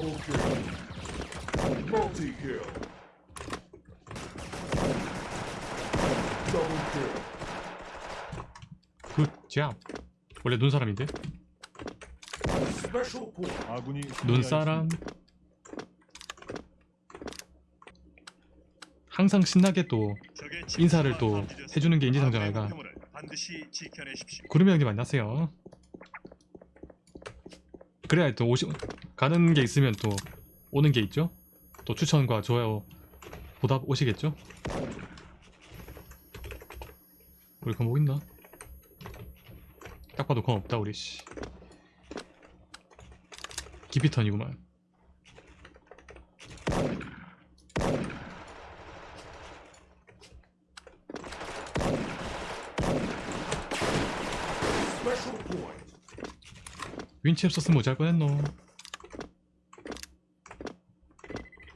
Double kill. Multi kill. Double kill. 굿잡 원래 눈사람인데? Special point. 아군이 눈사람. 항상 신나게 또 인사를 또. 해주는 게 인지상정아이가. 구름이 형님 안녕하세요 그래야 또 오시 가는 게 있으면 또 오는 게 있죠? 또 추천과 좋아요 보답 오시겠죠? 우리 검목 있나? 딱 봐도 검 없다 우리 씨. 기피턴이구만 Special point. 윈치 없었으면 못잘 뻔했노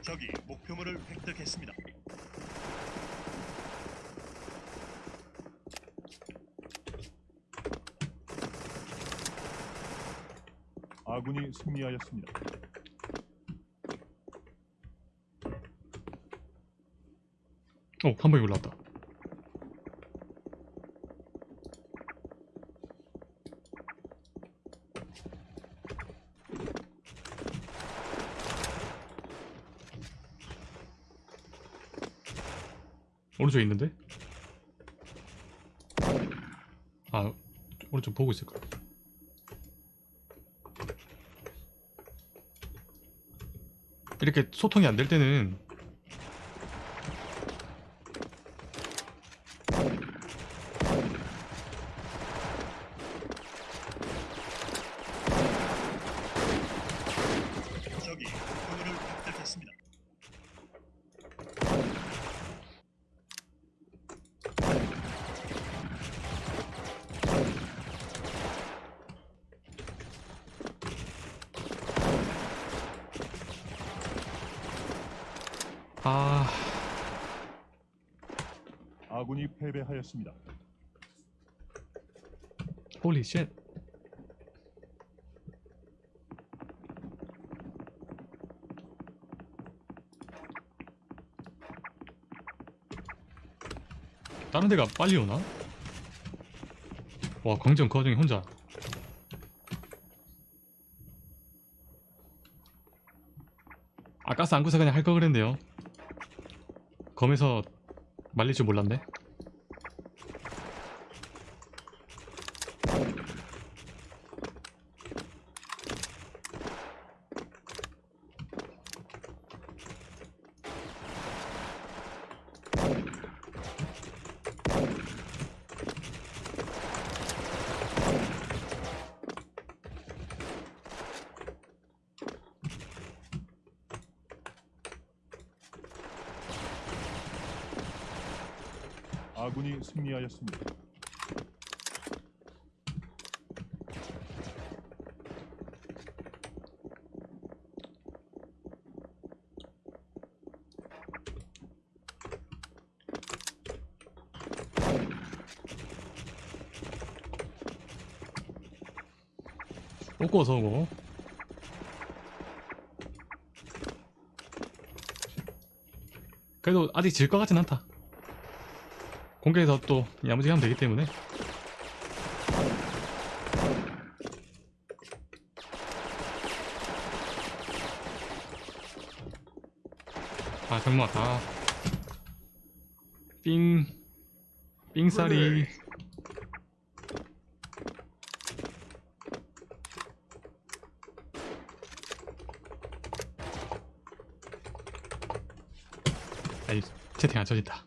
적이 목표물을 획득했습니다. 아군이 승리하였습니다. 어, 한 방에 올라왔다. 오른쪽에 있는데? 아, 오른쪽 보고 있을 거야. 이렇게 소통이 안 될 때는 적이 목표물을 획득했습니다. 아, 아군이 패배하였습니다. 쉣. 다른 데가 빨리 오나? 와, 광전 그 와중에 혼자. 아, 가스 안 구사 그냥 할 거 그랬네요. 검에서 말릴 줄 몰랐네. 아군이 승리하였습니다. 어서 오고 그래도 아직 질 것 같진 않다 공개해서 또 야무지게 하면 되기 때문에. 아 정말 다. 삥, 삥살이. 아니 채팅 안 쳐진다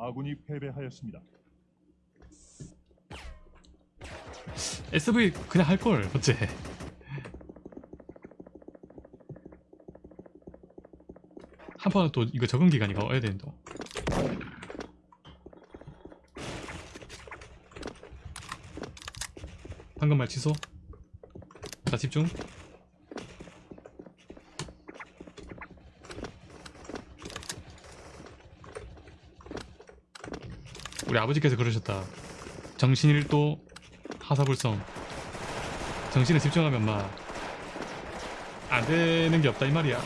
아군이 패배하였습니다. SV 그냥 할걸 어째. 한 판은 또 이거 적응 기간이가 와야 되는데. 방금 말 취소? 자 집중 우리 아버지께서 그러셨다. 정신일도 하사불성. 정신에 집중하면 막 안 되는 게 없다 이 말이야.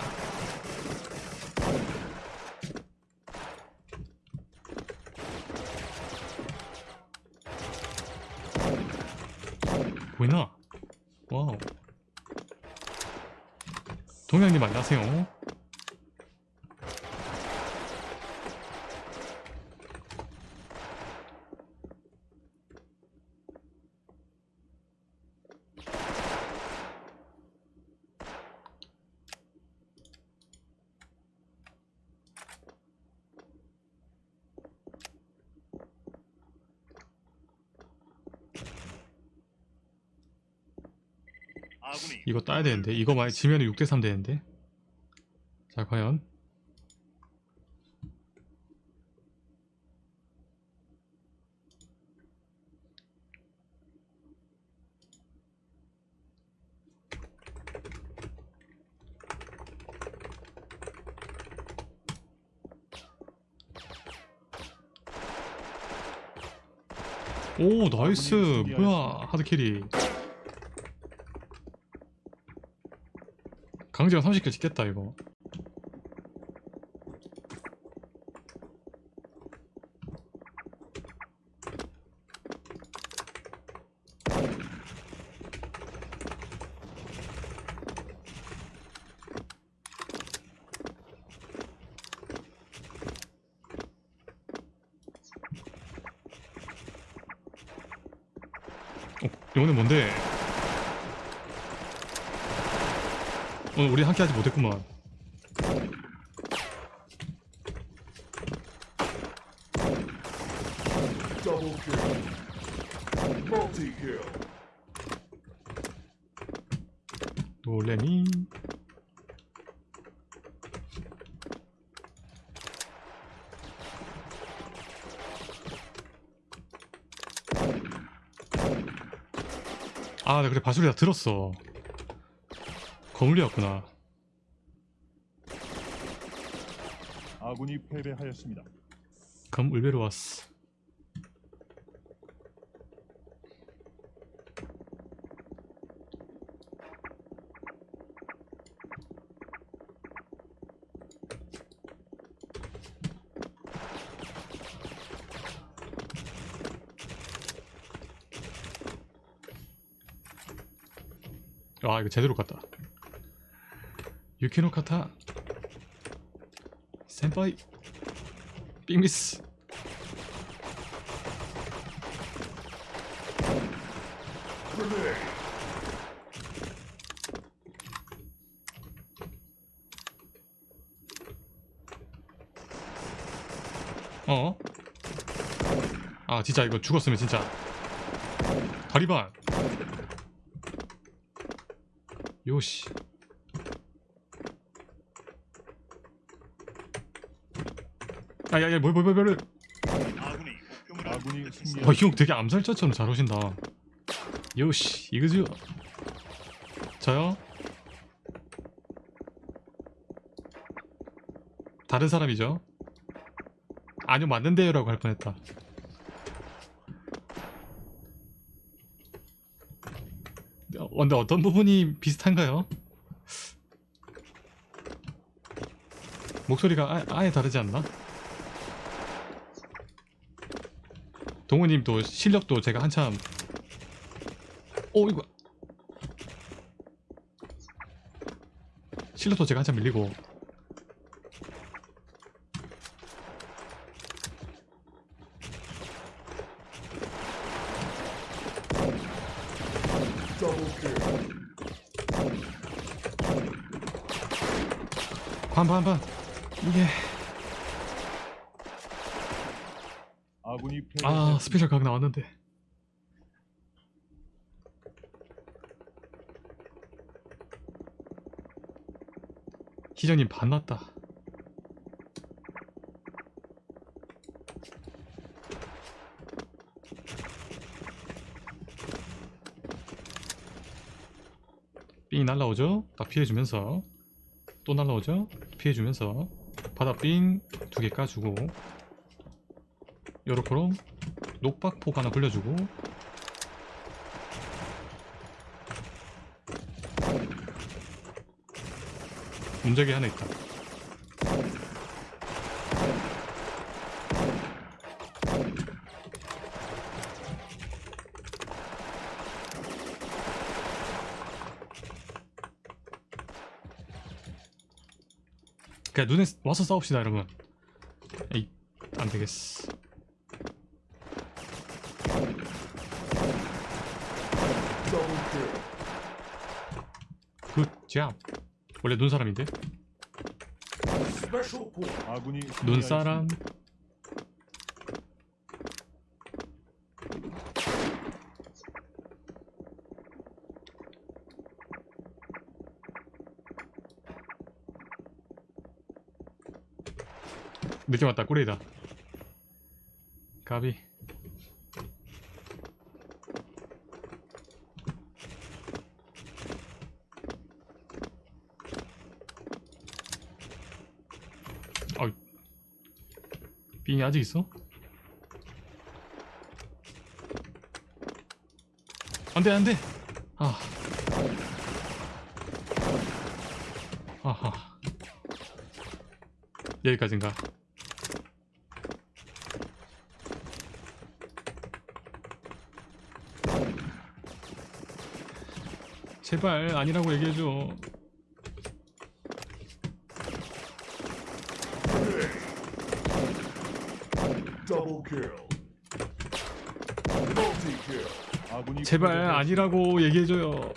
보이나? 와우. 동양님 안녕하세요 이 이거 따야 되는데. 이거 만약 지면 6대3 되는데. 자 과연. 오 나이스. 뭐야 하드캐리 강제가 30킬 찍겠다 이거 어, 이거는 뭔데? 오늘 우리 함께 하지 못했구만. 놀래니? 아, 나 그래 바수리 다 들었어. 거물이었구나. 아군이 패배하였습니다. 그럼 울베로 왔어. 아 이거 제대로 갔다. 유키노 카타 센파이 빅미스. 어? 아 진짜 이거 죽었으면 진짜 다리반 요시 아야야 뭐뭐뭐뭐 아군이 목표물을 아군이 획득했습니다. 어, 형 되게 암살자처럼 잘 오신다 요시 이거죠 저요? 다른 사람이죠? 아니요 맞는데요 라고 할 뻔했다 어, 근데 어떤 부분이 비슷한가요? 목소리가 아, 아예 다르지 않나? 동우님도 실력도 제가 한참 오 이거 실력도 제가 한참 밀리고. 반반반 이게 아. 스페셜 각 나왔는데 희정님 반났다 삥 날라오죠? 딱 피해주면서 또 날라오죠? 피해주면서 바다 삥 두 개 까주고 요렇게로 녹박폭 하나 굴려주고. 문제기 하나 있다. 그냥 눈에 와서 싸웁시다 여러분. 에이 안되겠어 Double kill. 굿잡 원래 눈사람인데? 눈사람. 늦게 왔다 꼬리다. 가비 빙이 아직 있어? 안돼 안돼. 아. 아하. 여기까지인가? 제발 아니라고 얘기해줘 Double kill. Multi kill. 아군이 제발. 아니라고 얘기해줘요